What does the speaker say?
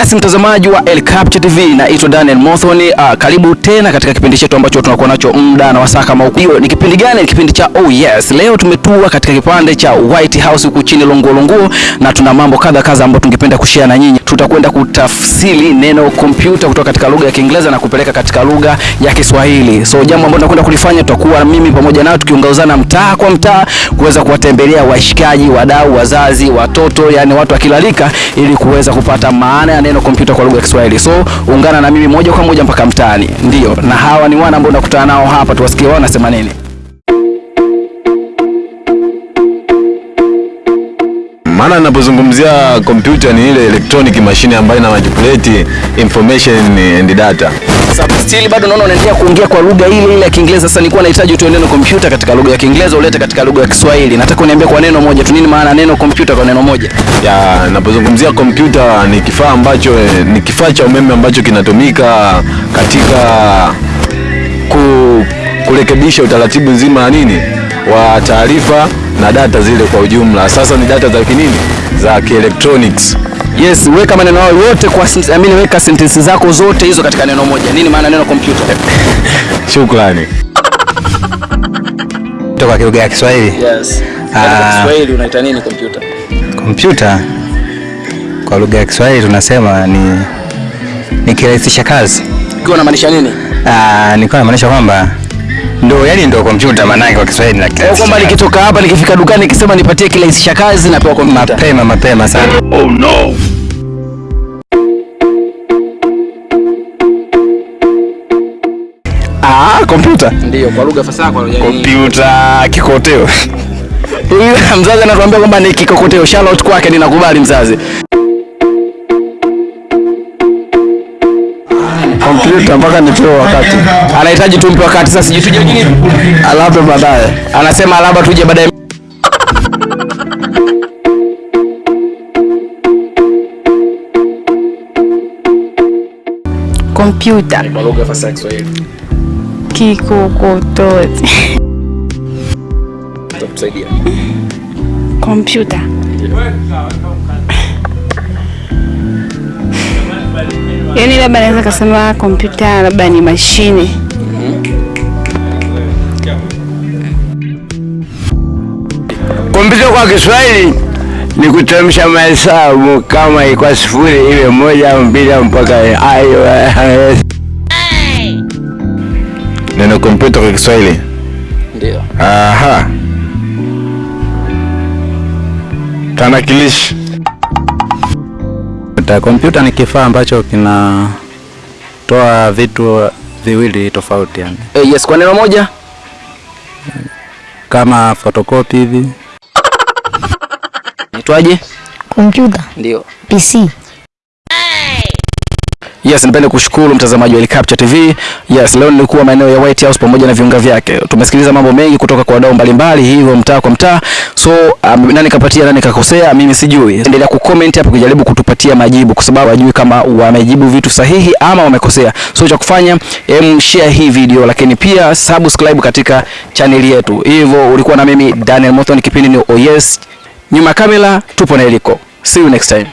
Yes, mtazamaji wa El Capture TV, naitwa Daniel Mothoni. Uh, karibu tena katika kipindi chetu ambacho tunakuwa nacho muda na wasaa kama huu. Ni kipindi gani? Ni kipindi cha Oh Yes. Leo tumetua katika kipande cha White House huku chini Longolongo, Longo, na tuna mambo kadha kadha ambayo tungependa kushare na nyinyi. Tutakwenda kutafsiri neno kompyuta kutoka katika lugha ya Kiingereza na kupeleka katika lugha ya Kiswahili. So jambo ambalo tunakwenda kulifanya, tutakuwa mimi pamoja nao tukiongozana mtaa kwa mtaa kuweza kuwatembelea washikaji, wadau, wazazi, watoto, yani watu akilalika ili kuweza kupata maana ya neno kompyuta kwa lugha ya Kiswahili. So ungana na mimi moja kwa moja mpaka mtaani. Ndio, na hawa ni wana ambao nakutana nao hapa, tuwasikie wao wanasema nini. Maana ninapozungumzia kompyuta ni ile electronic machine ambayo ina manipulate information and data. Sasa still bado naona unaendelea kuongea kwa lugha ile ile ya Kiingereza. Sasa nilikuwa nahitaji utoe neno kompyuta katika lugha ya Kiingereza ulete katika lugha ya Kiswahili. Nataka uniambie kwa neno moja tu, nini maana neno kompyuta kwa neno moja? Ya, ninapozungumzia kompyuta ni kifaa ambacho ni kifaa cha umeme ambacho kinatumika katika ku, kurekebisha utaratibu nzima ya nini wa taarifa na data zile kwa ujumla. Sasa ni data za kinini za kielektroniki. Yes, weka maneno hayo yote kwa I mean, weka sentensi zako zote hizo katika neno moja. Nini maana neno kompyuta? Shukrani. Toka lugha ya Kiswahili. Yes. Ah. Katika Kiswahili unaita nini kompyuta? Kompyuta kwa lugha ya Kiswahili tunasema ni ni kirahisisha kazi. Ukiwa unamaanisha nini? Ah, nilikuwa namaanisha kwamba ndo yani ndo kompyuta maana kwa Kiswahili na Kwa kirahisisha kwamba nikitoka hapa nikifika dukani nikisema nipatie kirahisisha kazi napewa kompyuta. mapema mapema sana. Oh no. Ah, kompyuta. Ndio, kwa lugha fasaha kwa lugha Kompyuta kikoteo. Mzazi anatuambia kwamba ni kikokoteo. Shout out kwake ninakubali mzazi. Kompyuta mpaka nipewe wakati, Anahitaji tumpe wakati sasa sijui tuje nini? alafu baadaye. Anasema labda tuje baadaye. Kompyuta, Kwa lugha fasaha Kiswahili. kikokotozi, kompyuta, yaani labda naweza kusema kompyuta labda ni mashine. Kompyuta kwa Kiswahili ni kutamsha mahesabu, kama ilikuwa sifuri iwe moja au mbili au mpaka ayo. Neno kompyuta kwa Kiswahili. Ndio. Aha. Tanakilishi. Kompyuta- Kompyuta ni kifaa ambacho kinatoa vitu viwili tofauti yani. Eh, yes, kwa neno moja. Kama photocopy hivi. Naitwaje? Kompyuta, Ndio. PC. Yes, nipende kushukuru mtazamaji wa Helicopter Capture TV. Yes, leo nilikuwa maeneo ya White House pamoja na viunga vyake. Tumesikiliza mambo mengi kutoka kwa wadau mbalimbali, hivyo mtaa kwa mtaa so um, nani kapatia nani kakosea, mimi sijui. Endelea kucomment hapo kujaribu kutupatia majibu, kwa sababu hajui kama wamejibu vitu sahihi ama wamekosea. So cha kufanya em, share hii video, lakini pia subscribe katika chaneli yetu. Hivyo ulikuwa na mimi Daniel Moton, kipindi ni Oh Yes, nyuma kamera tupo na iliko See you next time.